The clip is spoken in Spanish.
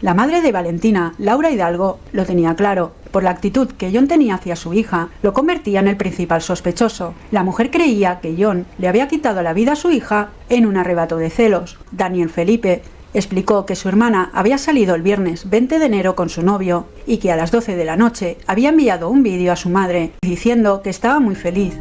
La madre de Valentina, Laura Hidalgo, lo tenía claro. Por la actitud que John tenía hacia su hija, lo convertía en el principal sospechoso. La mujer creía que John le había quitado la vida a su hija en un arrebato de celos. Daniel Felipe explicó que su hermana había salido el viernes 20 de enero con su novio y que a las 12 de la noche había enviado un vídeo a su madre diciendo que estaba muy feliz.